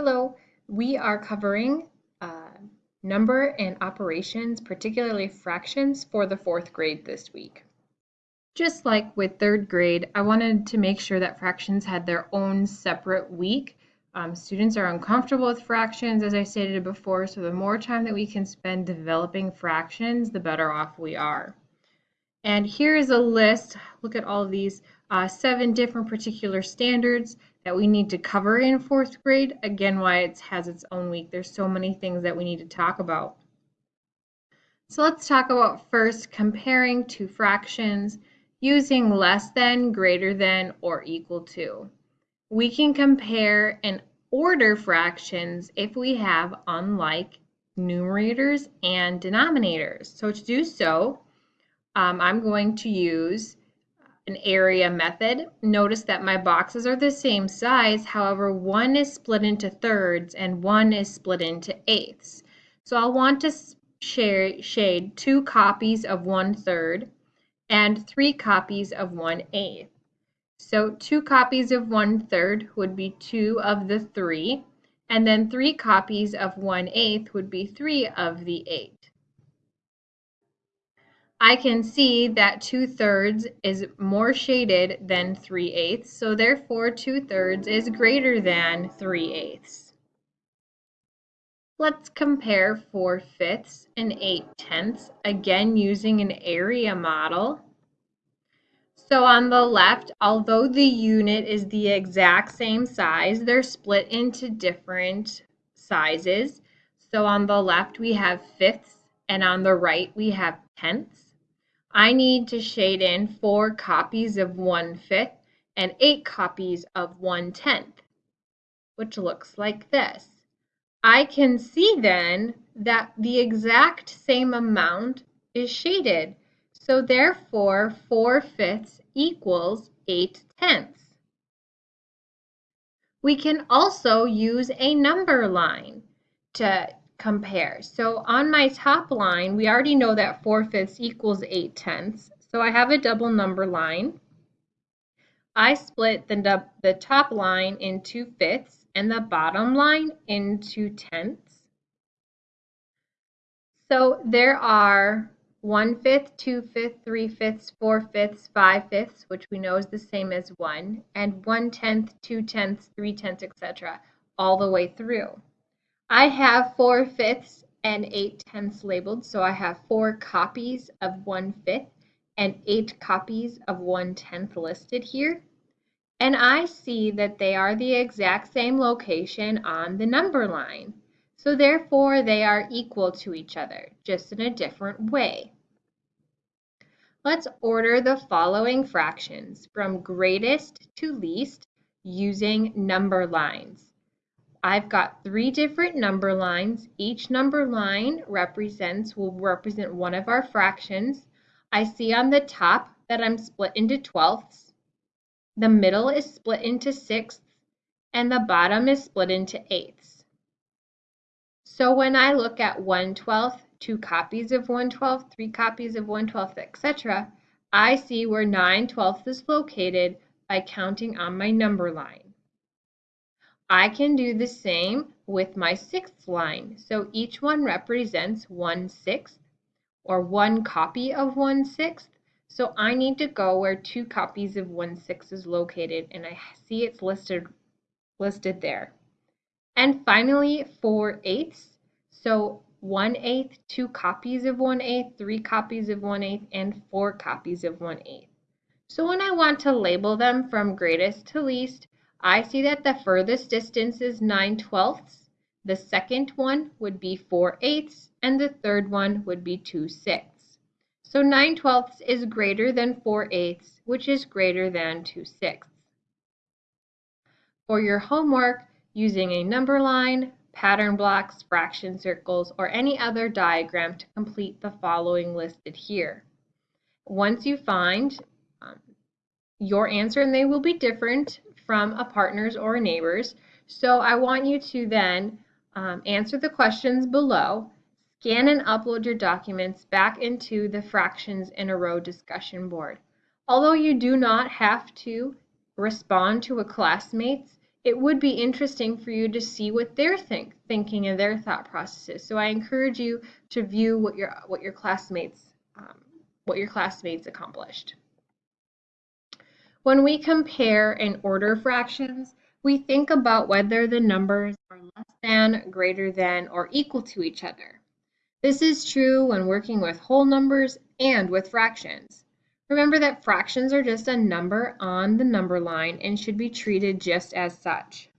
Hello, we are covering uh, number and operations, particularly fractions, for the fourth grade this week. Just like with third grade, I wanted to make sure that fractions had their own separate week. Um, students are uncomfortable with fractions, as I stated before, so the more time that we can spend developing fractions, the better off we are. And here is a list, look at all of these, uh, seven different particular standards that we need to cover in fourth grade. Again, why it has its own week. There's so many things that we need to talk about. So let's talk about first comparing two fractions using less than, greater than, or equal to. We can compare and order fractions if we have unlike numerators and denominators. So to do so, um, I'm going to use an area method. Notice that my boxes are the same size, however, one is split into thirds and one is split into eighths. So I'll want to share, shade two copies of one third and three copies of one eighth. So two copies of one third would be two of the three, and then three copies of one eighth would be three of the eight. I can see that 2 thirds is more shaded than 3 eighths, so therefore 2 thirds is greater than 3 eighths. Let's compare 4 fifths and 8 tenths, again using an area model. So on the left, although the unit is the exact same size, they're split into different sizes. So on the left, we have fifths, and on the right, we have tenths. I need to shade in four copies of one fifth and eight copies of one tenth, which looks like this. I can see then that the exact same amount is shaded. So therefore, 4 fifths equals 8 tenths. We can also use a number line to compare. So on my top line, we already know that 4 fifths equals 8 tenths. So I have a double number line. I split the, the top line into fifths and the bottom line into tenths. So there are 1 fifth, 2 fifths, 3 fifths, 4 fifths, 5 fifths, which we know is the same as 1, and 1 tenth, 2 tenths, 3 tenths, etc., all the way through. I have 4 fifths and 8 tenths labeled, so I have 4 copies of 1 fifth and 8 copies of 1 tenth listed here. And I see that they are the exact same location on the number line. So therefore they are equal to each other, just in a different way. Let's order the following fractions from greatest to least using number lines. I've got three different number lines. Each number line represents, will represent one of our fractions. I see on the top that I'm split into twelfths. The middle is split into sixths and the bottom is split into eighths. So when I look at 1 12th, two copies of 1 12th, three copies of 1 12th, etc., I see where 9 12ths is located by counting on my number line. I can do the same with my sixth line. So each one represents one sixth or one copy of one sixth. So I need to go where two copies of one sixth is located and I see it's listed, listed there. And finally, four eighths. So one eighth, two copies of one eighth, three copies of one eighth, and four copies of one eighth. So when I want to label them from greatest to least, I see that the furthest distance is 9 twelfths. The second one would be 4 eighths, and the third one would be 2 sixths. So 9 twelfths is greater than 4 eighths, which is greater than 2 sixths. For your homework, using a number line, pattern blocks, fraction circles, or any other diagram to complete the following listed here. Once you find um, your answer, and they will be different, from a partner's or a neighbor's. So I want you to then um, answer the questions below, scan and upload your documents back into the fractions in a row discussion board. Although you do not have to respond to a classmate's, it would be interesting for you to see what they're think, thinking and their thought processes. So I encourage you to view what your what your classmates um, what your classmates accomplished. When we compare and order fractions, we think about whether the numbers are less than, greater than, or equal to each other. This is true when working with whole numbers and with fractions. Remember that fractions are just a number on the number line and should be treated just as such.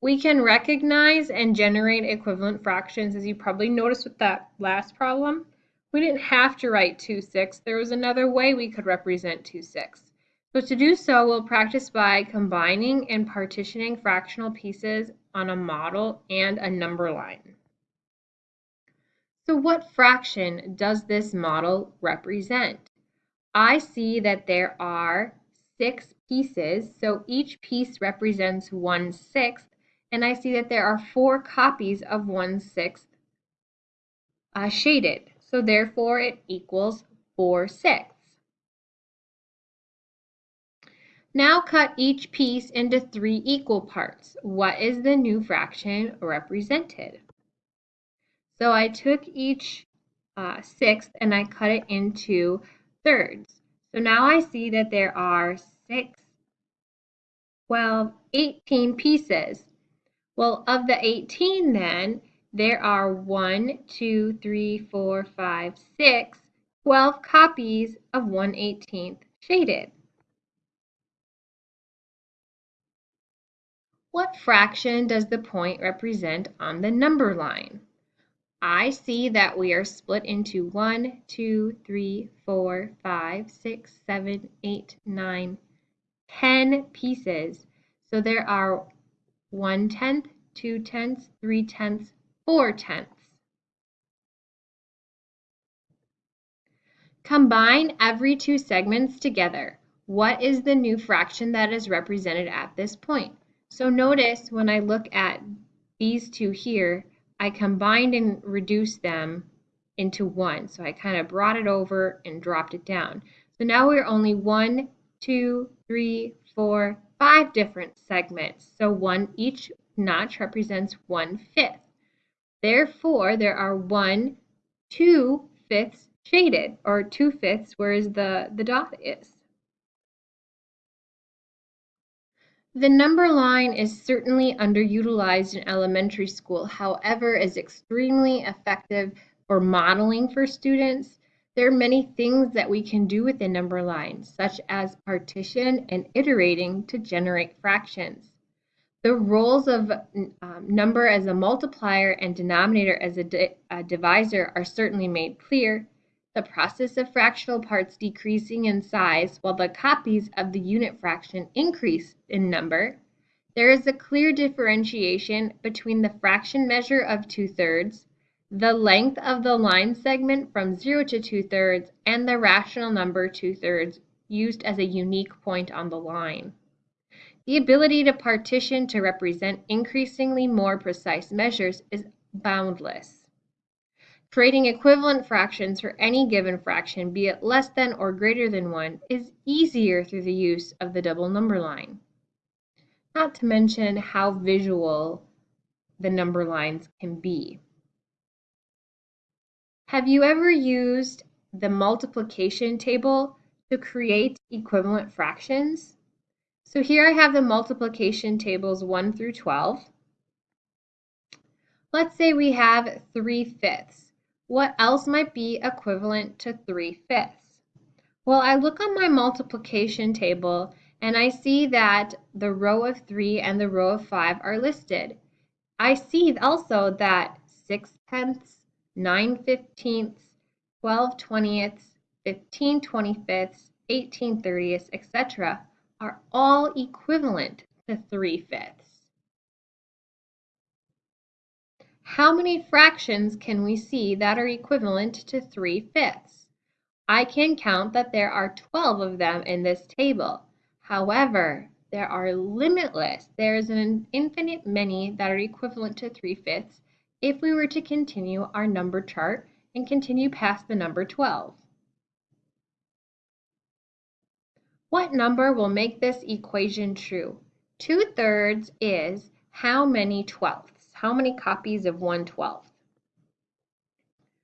We can recognize and generate equivalent fractions as you probably noticed with that last problem. We didn't have to write 2 6. There was another way we could represent 2 6. So to do so, we'll practice by combining and partitioning fractional pieces on a model and a number line. So what fraction does this model represent? I see that there are six pieces, so each piece represents one sixth, and I see that there are four copies of one sixth uh, shaded. So therefore it equals 4 sixths. Now cut each piece into three equal parts. What is the new fraction represented? So I took each uh, sixth and I cut it into thirds. So now I see that there are 6, 12, 18 pieces. Well, of the 18 then, there are one, two, three, four, five, six, 12 copies of 1 18th shaded. What fraction does the point represent on the number line? I see that we are split into 1, 2, 3, 4, 5, 6, 7, 8, 9, 10 pieces. So there are 1 tenth, 2 tenths, 3 tenths, 4 tenths. Combine every two segments together. What is the new fraction that is represented at this point? So notice when I look at these two here, I combined and reduced them into one. So I kind of brought it over and dropped it down. So now we're only one, two, three, four, five different segments. So one each notch represents one fifth. Therefore, there are one, two fifths shaded, or two fifths, whereas the, the dot is. The number line is certainly underutilized in elementary school, however, is extremely effective for modeling for students. There are many things that we can do with the number line, such as partition and iterating to generate fractions. The roles of um, number as a multiplier and denominator as a, di a divisor are certainly made clear. The process of fractional parts decreasing in size while the copies of the unit fraction increase in number. There is a clear differentiation between the fraction measure of 2 thirds, the length of the line segment from 0 to 2 thirds, and the rational number 2 thirds used as a unique point on the line. The ability to partition to represent increasingly more precise measures is boundless. Creating equivalent fractions for any given fraction, be it less than or greater than 1, is easier through the use of the double number line. Not to mention how visual the number lines can be. Have you ever used the multiplication table to create equivalent fractions? So here I have the multiplication tables 1 through 12. Let's say we have 3 fifths. What else might be equivalent to 3 fifths? Well, I look on my multiplication table and I see that the row of 3 and the row of 5 are listed. I see also that 6 tenths, 9 fifteenths, 12 twentieths, 15 twenty-fifths, 18 thirtieths, etc are all equivalent to 3 fifths. How many fractions can we see that are equivalent to 3 fifths? I can count that there are 12 of them in this table. However, there are limitless. There is an infinite many that are equivalent to 3 fifths if we were to continue our number chart and continue past the number 12. What number will make this equation true? 2 thirds is how many twelfths? How many copies of 1 twelfth?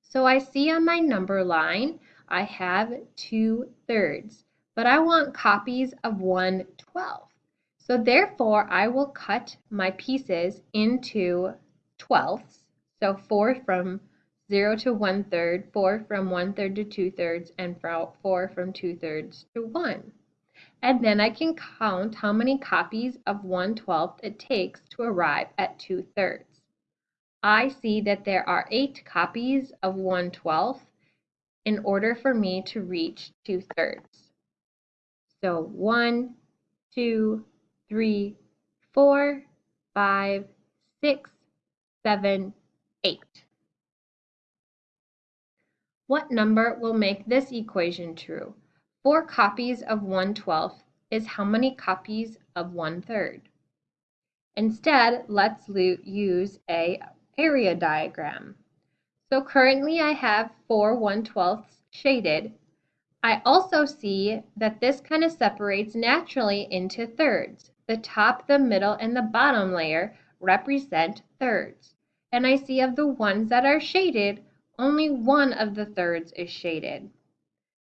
So I see on my number line, I have 2 thirds, but I want copies of 1 twelfth. So therefore, I will cut my pieces into twelfths. So 4 from 0 to 1 third, 4 from 1 third to 2 thirds, and 4 from 2 thirds to 1 and then I can count how many copies of 1 12th it takes to arrive at 2 thirds. I see that there are 8 copies of 1 12th in order for me to reach 2 thirds. So 1, 2, 3, 4, 5, 6, 7, 8. What number will make this equation true? Four copies of 1 12th is how many copies of 1 third? Instead, let's use a area diagram. So currently I have four 1 12ths shaded. I also see that this kind of separates naturally into thirds. The top, the middle, and the bottom layer represent thirds. And I see of the ones that are shaded, only one of the thirds is shaded.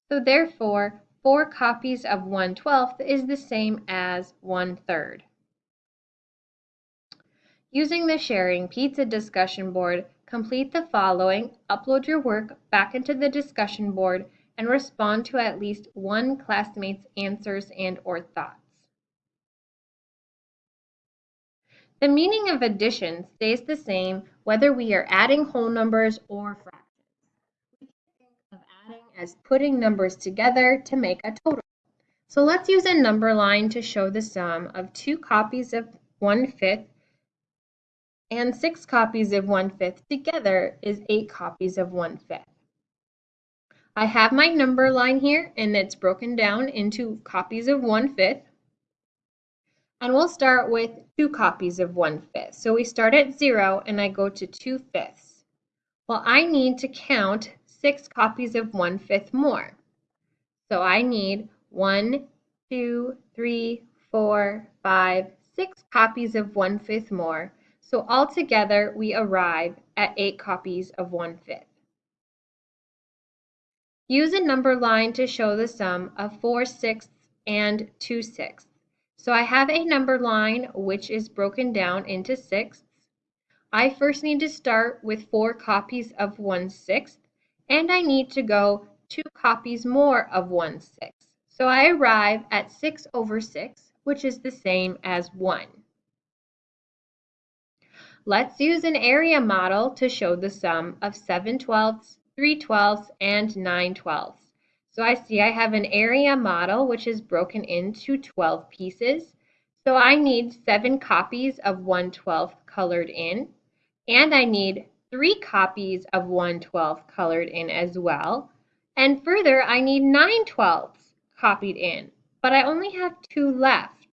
So therefore, 4 copies of 1 12th is the same as 1 third. Using the Sharing Pizza discussion board, complete the following, upload your work back into the discussion board, and respond to at least one classmate's answers and or thoughts. The meaning of addition stays the same whether we are adding whole numbers or fractions as putting numbers together to make a total. So let's use a number line to show the sum of two copies of one-fifth and six copies of one-fifth together is eight copies of one-fifth. I have my number line here and it's broken down into copies of one-fifth. And we'll start with two copies of one-fifth. So we start at zero and I go to 2 fifths. Well, I need to count six copies of 1 fifth more. So I need one, two, three, four, five, six copies of 1 fifth more. So altogether, we arrive at 8 copies of 1 fifth. Use a number line to show the sum of 4 sixths and 2 sixths. So I have a number line which is broken down into sixths. I first need to start with 4 copies of 1 sixth and I need to go two copies more of 1 6. So I arrive at 6 over 6, which is the same as 1. Let's use an area model to show the sum of 7 twelfths, 3 twelfths, and 9 twelfths. So I see I have an area model which is broken into 12 pieces. So I need 7 copies of 1 12th colored in, and I need three copies of 1 12th colored in as well. And further, I need 9 twelfths copied in, but I only have two left,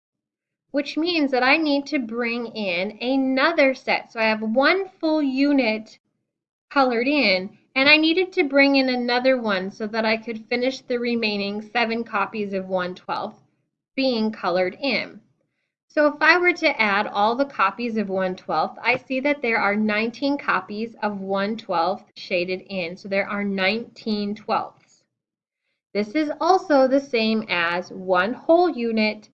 which means that I need to bring in another set. So I have one full unit colored in, and I needed to bring in another one so that I could finish the remaining seven copies of 1 12th being colored in. So if I were to add all the copies of 1 12th, I see that there are 19 copies of 1 12th shaded in. So there are 19 twelfths. This is also the same as one whole unit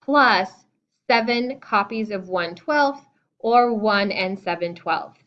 plus 7 copies of 1 12th or 1 and 7 twelfths.